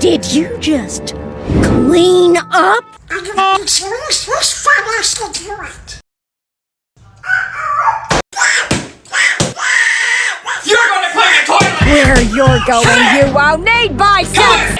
Did you just clean up? You're gonna clean the toilet! Where you're going, you won't need bicycles!